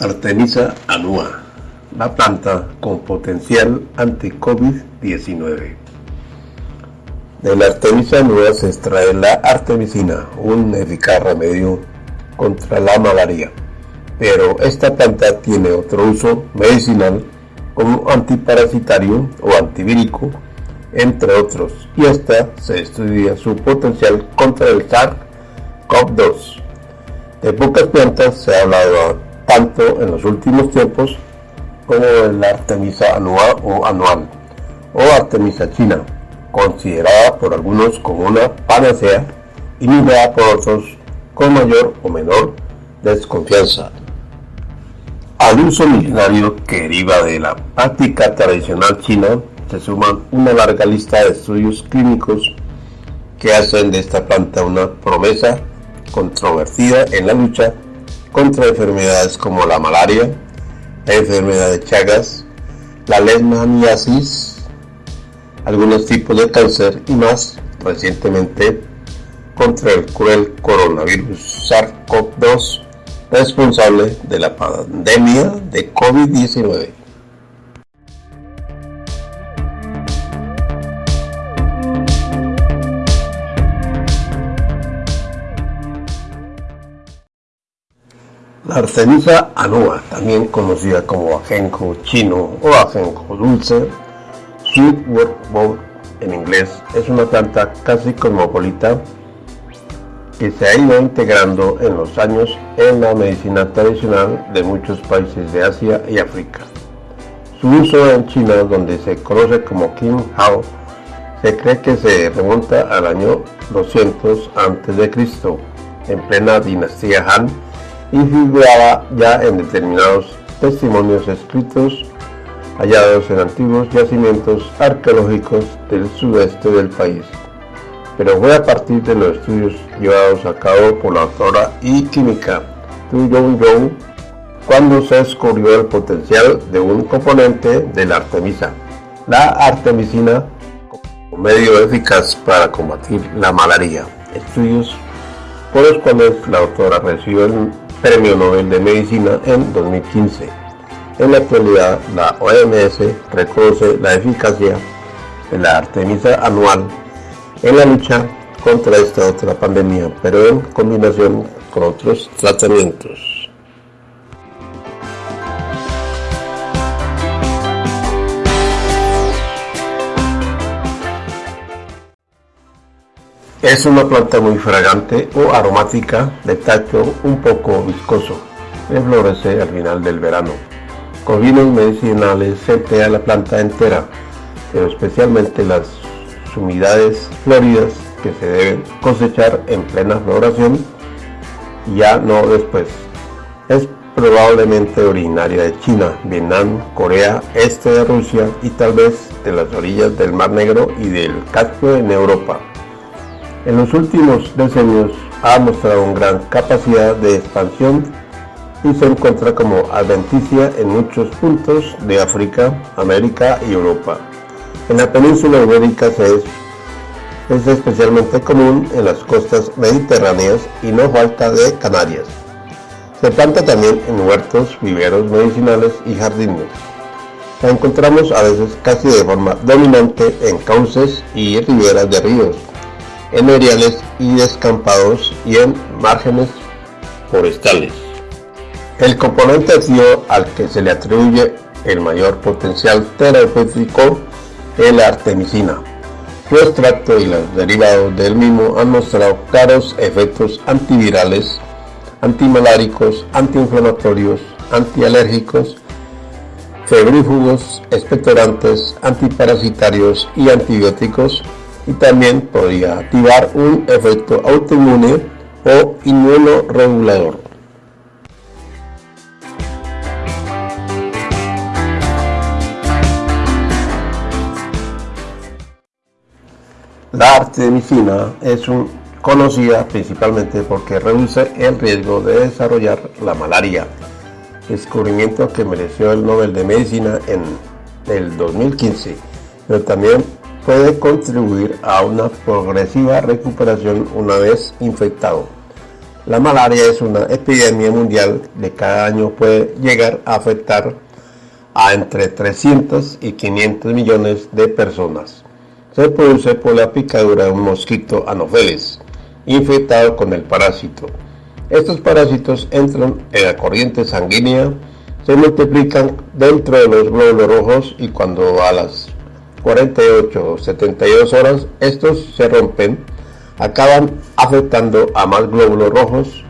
Artemisa annua, la planta con potencial anti-COVID-19. De la Artemisa annua se extrae la artemisina, un eficaz remedio contra la malaria. Pero esta planta tiene otro uso medicinal como antiparasitario o antivírico, entre otros, y esta se estudia su potencial contra el SARS-CoV-2. De pocas plantas se ha hablado tanto en los últimos tiempos como en la Artemisa anual o anual o Artemisa china, considerada por algunos como una panacea y mirada por otros con mayor o menor desconfianza. Al uso milenario que deriva de la práctica tradicional china se suman una larga lista de estudios clínicos que hacen de esta planta una promesa controvertida en la lucha contra enfermedades como la malaria, la enfermedad de Chagas, la leishmaniasis, algunos tipos de cáncer y más recientemente contra el cruel coronavirus SARS-CoV-2 responsable de la pandemia de COVID-19. La Artemisa anua, también conocida como ajenjo chino o ajenjo dulce, sweetwort en inglés, es una planta casi cosmopolita que se ha ido integrando en los años en la medicina tradicional de muchos países de Asia y África. Su uso en China, donde se conoce como Qing Hao, se cree que se remonta al año 200 a.C., en plena dinastía Han, y figuraba ya en determinados testimonios escritos hallados en antiguos yacimientos arqueológicos del sudeste del país. Pero fue a partir de los estudios llevados a cabo por la autora y química Tu Yong Yong cuando se descubrió el potencial de un componente de la artemisa, la artemisina, como medio eficaz para combatir la malaria. Estudios por los cuales la autora recibió el Premio Nobel de Medicina en 2015. En la actualidad, la OMS reconoce la eficacia de la Artemisa anual en la lucha contra esta otra pandemia, pero en combinación con otros tratamientos. Es una planta muy fragante o aromática de tacto un poco viscoso. florece al final del verano. Con vinos medicinales se emplea la planta entera, pero especialmente las sumidades floridas que se deben cosechar en plena floración, ya no después. Es probablemente originaria de China, Vietnam, Corea, este de Rusia y tal vez de las orillas del Mar Negro y del Caspio en Europa. En los últimos decenios ha mostrado una gran capacidad de expansión y se encuentra como adventicia en muchos puntos de África, América y Europa. En la península ibérica se es, es especialmente común en las costas mediterráneas y no falta de Canarias. Se planta también en huertos, viveros medicinales y jardines. La encontramos a veces casi de forma dominante en cauces y riberas de ríos, en areales y descampados y en márgenes forestales. El componente activo al que se le atribuye el mayor potencial terapéutico es la artemisina. Su extracto y los derivados del mismo han mostrado claros efectos antivirales, antimaláricos, antiinflamatorios, antialérgicos, febrífugos, expectorantes, antiparasitarios y antibióticos y también podría activar un efecto autoinmune o inmunoregulador. La artemisina es un, conocida principalmente porque reduce el riesgo de desarrollar la malaria, descubrimiento que mereció el Nobel de Medicina en el 2015, pero también puede contribuir a una progresiva recuperación una vez infectado. La malaria es una epidemia mundial de cada año puede llegar a afectar a entre 300 y 500 millones de personas. Se produce por la picadura de un mosquito anopheles infectado con el parásito. Estos parásitos entran en la corriente sanguínea, se multiplican dentro de los glóbulos rojos y cuando a 48 o 72 horas estos se rompen, acaban afectando a más glóbulos rojos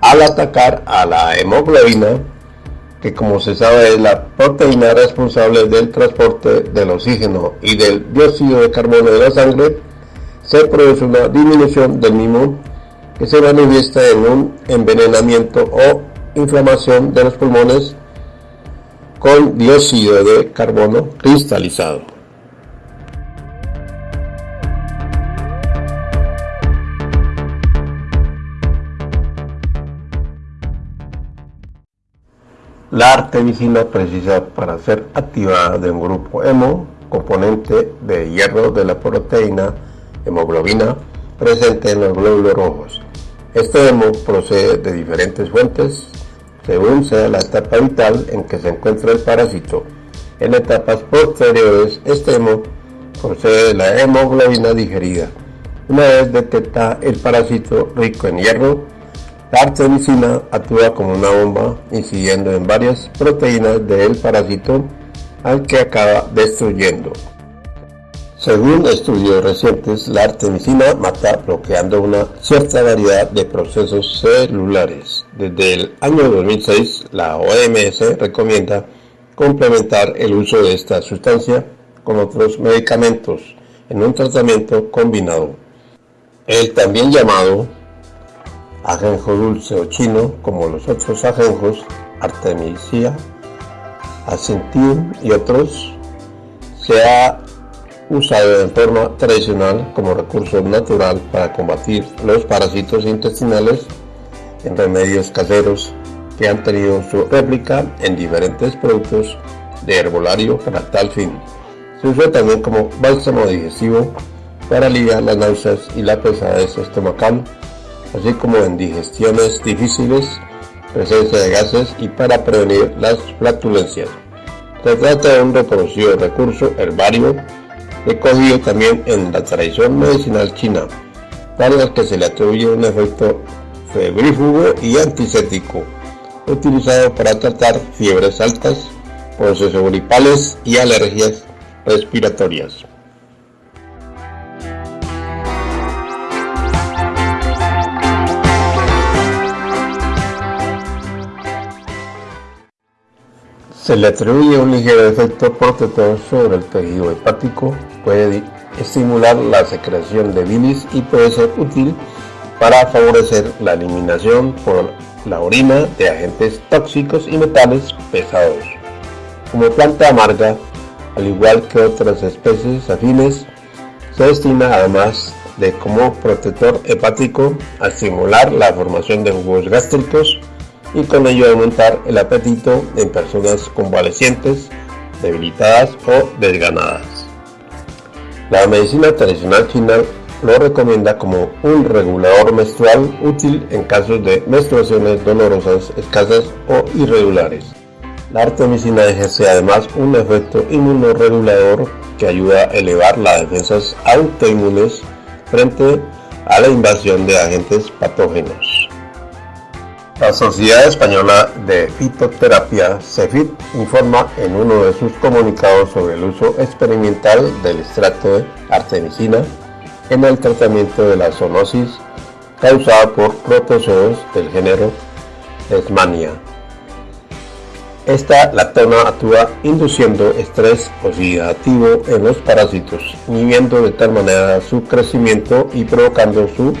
al atacar a la hemoglobina, que como se sabe es la proteína responsable del transporte del oxígeno y del dióxido de carbono de la sangre, se produce una disminución del mismo que se manifiesta en un envenenamiento o inflamación de los pulmones con dióxido de carbono cristalizado. La artemisina precisa para ser activada de un grupo hemo, componente de hierro de la proteína hemoglobina presente en los glóbulos rojos. Este hemo procede de diferentes fuentes según sea la etapa vital en que se encuentra el parásito. En etapas posteriores, este hemo procede de la hemoglobina digerida. Una vez detecta el parásito rico en hierro, la artemisina actúa como una bomba incidiendo en varias proteínas del parásito al que acaba destruyendo. Según estudios recientes, la artemisina mata bloqueando una cierta variedad de procesos celulares. Desde el año 2006, la OMS recomienda complementar el uso de esta sustancia con otros medicamentos en un tratamiento combinado. El también llamado ajenjo dulce o chino, como los otros ajenjos, artemisia, acentium y otros, se ha usado en forma tradicional como recurso natural para combatir los parásitos intestinales en remedios caseros que han tenido su réplica en diferentes productos de herbolario para tal fin. Se usa también como bálsamo digestivo para aliviar las náuseas y la pesadez estomacal, así como en digestiones difíciles, presencia de gases y para prevenir las flatulencias. Se trata de un reconocido recurso herbario recogido también en la tradición medicinal china, para las que se le atribuye un efecto febrífugo y antiséptico, utilizado para tratar fiebres altas, procesos gripales y alergias respiratorias. Se le atribuye un ligero efecto protector sobre el tejido hepático, puede estimular la secreción de bilis y puede ser útil para favorecer la eliminación por la orina de agentes tóxicos y metales pesados. Como planta amarga, al igual que otras especies afines, se destina además de como protector hepático a estimular la formación de jugos gástricos y con ello aumentar el apetito en personas convalecientes, debilitadas o desganadas. La medicina tradicional china lo recomienda como un regulador menstrual útil en casos de menstruaciones dolorosas, escasas o irregulares. La artemisina ejerce además un efecto inmunoregulador que ayuda a elevar las defensas autoinmunes frente a la invasión de agentes patógenos. La Sociedad Española de Fitoterapia, CEFIT, informa en uno de sus comunicados sobre el uso experimental del extracto de artemisina en el tratamiento de la zoonosis causada por protozoos del género Esmania. Esta lactona actúa induciendo estrés oxidativo en los parásitos, inhibiendo de tal manera su crecimiento y provocando su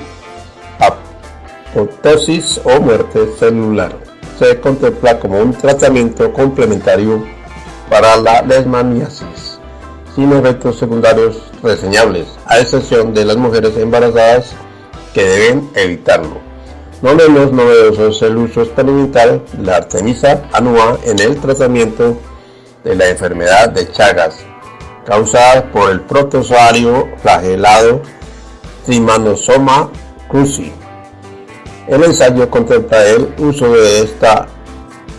o muerte celular. Se contempla como un tratamiento complementario para la lesmaniasis, sin efectos secundarios reseñables, a excepción de las mujeres embarazadas que deben evitarlo. No menos novedoso es el uso experimental de la Artemisa annua en el tratamiento de la enfermedad de Chagas, causada por el protozoario flagelado Trypanosoma cruzi El ensayo contempla el uso de esta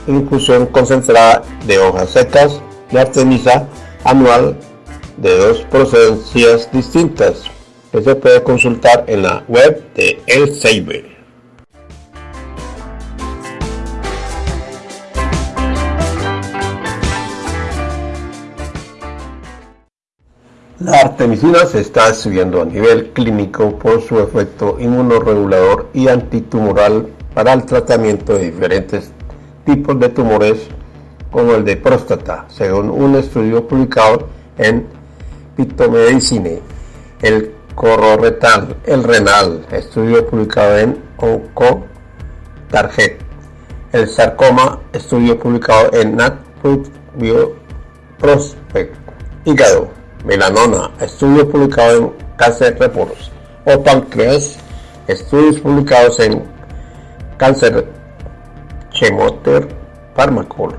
infusión concentrada de hojas secas de artemisa anual de dos procedencias distintas que se puede consultar en la web de El Seiber. La artemisina se está estudiando a nivel clínico por su efecto inmunoregulador y antitumoral para el tratamiento de diferentes tipos de tumores como el de próstata, según un estudio publicado en Pitomedicine. El cororetal, el renal, estudio publicado en Onco Target. El sarcoma, estudio publicado en NatPut Bioprospect. Hígado, melanoma, estudio publicado en Cancer Reports, o páncreas, estudios publicados en Cáncer Chemoter Pharmacol,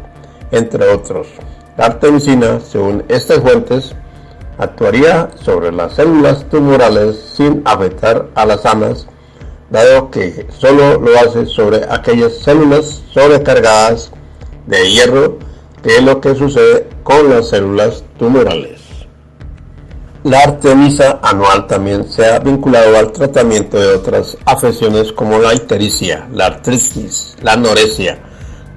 entre otros. La artemisina, según estas fuentes, actuaría sobre las células tumorales sin afectar a las sanas, dado que solo lo hace sobre aquellas células sobrecargadas de hierro, que es lo que sucede con las células tumorales. La artemisa anual también se ha vinculado al tratamiento de otras afecciones como la ictericia, la artritis, la anorexia,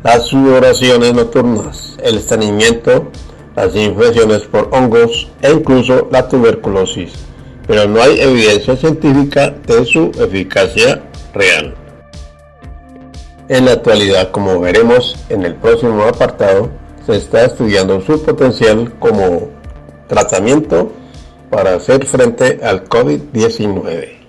las sudoraciones nocturnas, el estreñimiento, las infecciones por hongos e incluso la tuberculosis, pero no hay evidencia científica de su eficacia real. En la actualidad, como veremos en el próximo apartado, se está estudiando su potencial como tratamiento para hacer frente al COVID-19.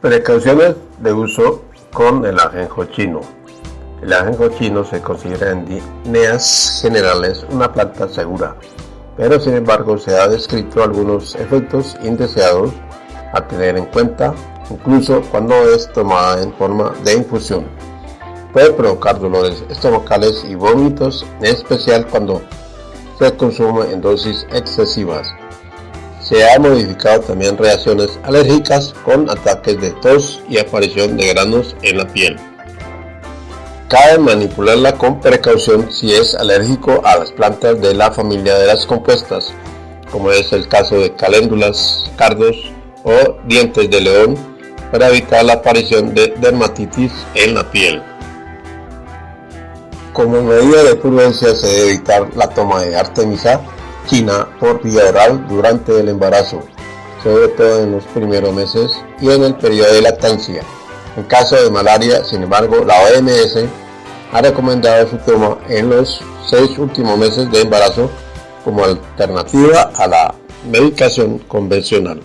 Precauciones de uso con el ajenjo chino. El ajenjo chino se considera en líneas generales una planta segura, pero sin embargo se ha descrito algunos efectos indeseados a tener en cuenta incluso cuando es tomada en forma de infusión. Puede provocar dolores estomacales y vómitos, en especial cuando se consume en dosis excesivas. Se han modificado también reacciones alérgicas con ataques de tos y aparición de granos en la piel. Cabe manipularla con precaución si es alérgico a las plantas de la familia de las compuestas, como es el caso de caléndulas, cardos o dientes de león para evitar la aparición de dermatitis en la piel. Como medida de prudencia se debe evitar la toma de artemisa china por vía oral durante el embarazo, sobre todo en los primeros meses y en el periodo de lactancia. En caso de malaria, sin embargo, la OMS ha recomendado su toma en los seis últimos meses de embarazo como alternativa a la medicación convencional.